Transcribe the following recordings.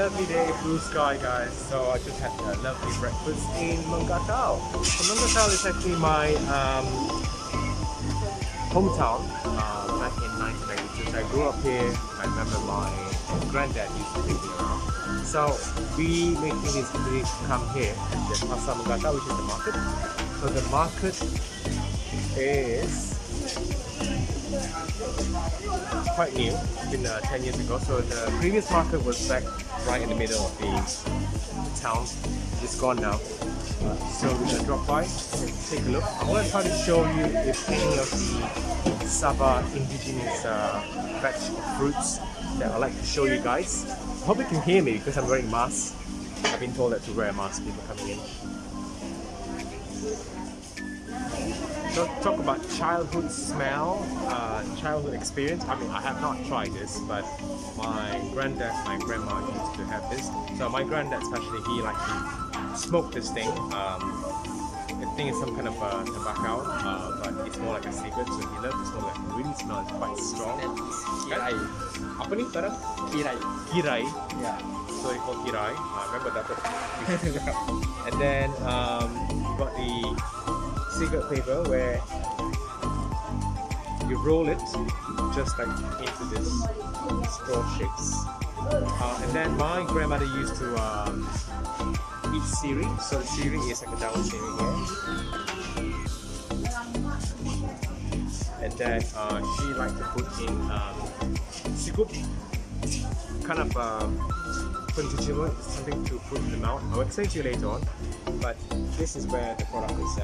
Lovely day, blue sky guys. So I just had a lovely breakfast in Menggatal. So Menggatal is actually my um, hometown uh, back in 1992. So I grew up here. I remember my granddad used to me around. So we opportunity to come here at Pasar Menggatal, which is the market. So the market is quite new, it's been uh, 10 years ago. So the previous market was back right in the middle of the, town. It's gone now. So we're gonna drop by and take a look. I want to try to show you if any of the Sabah indigenous uh, veg fruits that I'd like to show you guys. I hope you can hear me because I'm wearing mask. I've been told that to wear a mask people coming in. So talk about childhood smell, uh, childhood experience. I mean, I have not tried this, but my granddad, my grandma used to have this. So my granddad, especially, he like to smoke this thing. Um, I think it's some kind of uh, tobacco, uh, but it's more like a cigarette. So he loves to smoke it. Really smells quite strong. Kirai. Apa ni barang? Kirai. Kirai. Yeah. So it's called kirai. I remember that. and then um, you got the cigarette paper where you roll it just like into this straw shapes. Uh, and then my grandmother used to um, eat siri. So the siri is like a down siri here. And then uh, she liked to put in um, sikup, kind of um, something to put in the mouth. I will explain to you later on, but this is where the product is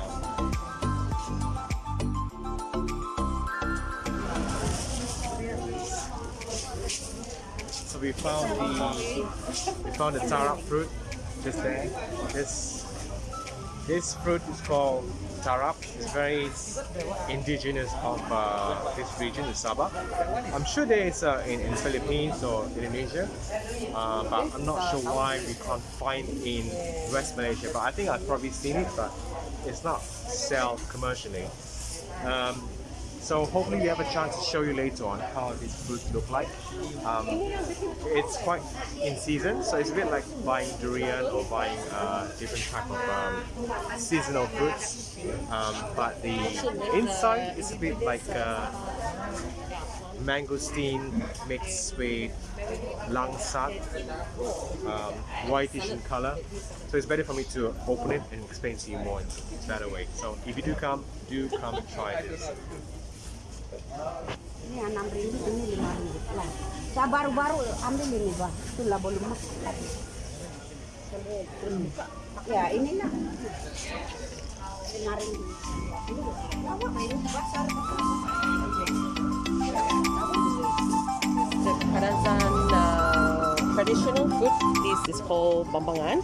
So we found the we found the tarap fruit just there. This this fruit is called tarap. It's very indigenous of uh, this region in Sabah. I'm sure there is uh, in, in Philippines or Indonesia, uh, but I'm not sure why we can't find in West Malaysia. But I think I've probably seen it, but it's not sold commercially. Um, so hopefully we have a chance to show you later on how these fruits look like. Um, it's quite in season, so it's a bit like buying durian or buying uh, different type of um, seasonal fruits. Um, but the inside is a bit like uh, mangosteen mixed with langsat, um, whitish in color. So it's better for me to open it and explain to you more in a better way. So if you do come, do come and try this. Ini enam ribu, ini lima ribu lah. Saya baru-baru ambil ini bah, itulah belum lagi. Ya ini lah. Lima. Apa ini di pasar? the Kadazan uh, traditional food. This is called bambangan,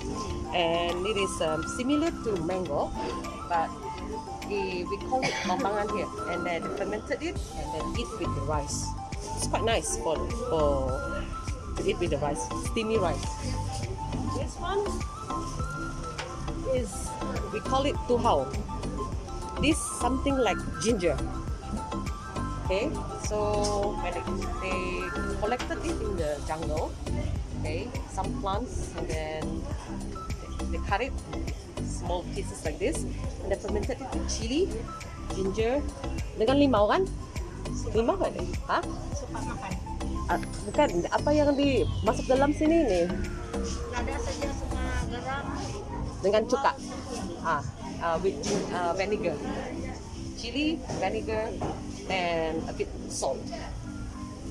and it is um, similar to mango, but we, call it bambangan here. And then fermented it and then eat with the rice. It's quite nice for for to eat with the rice, steamy rice. This one is we call it tuhau. This something like ginger. Okay, so when they, collected it in the jungle, okay, some plants, and then they cut it small pieces like this, and they fermented chili, ginger, dengan limau kan? Limau kan? Ha? Ah, bukan, apa yang di masuk dalam sini nih? Ada saja sama garam. Dengan cuka. Ah, uh, with uh, vinegar. Chili, vinegar, and a bit salt.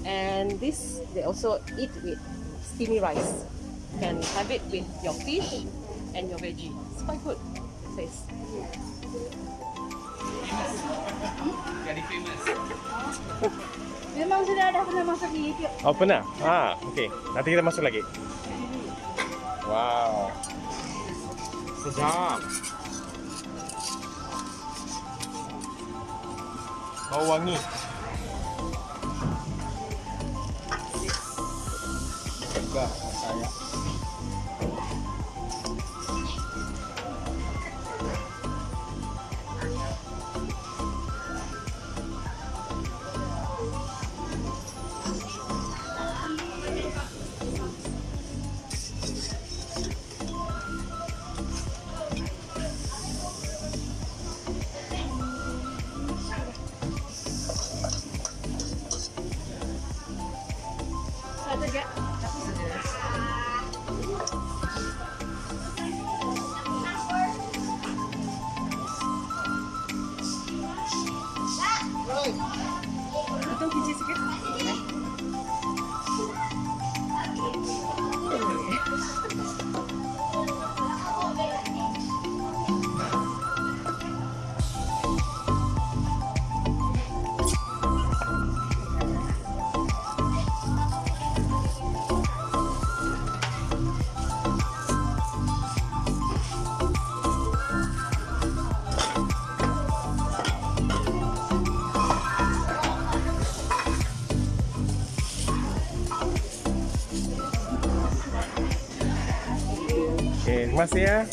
And this they also eat with steamy rice. You can have it with your fish and your veggie. It's quite good taste. Jadi famous. Memang sudah ada pernah masuk di YouTube. Oh pernah? Ah, okey. Nanti kita masuk lagi. Wow. Sedap. Bau wangi. Juga saya. Oke, Mas ya.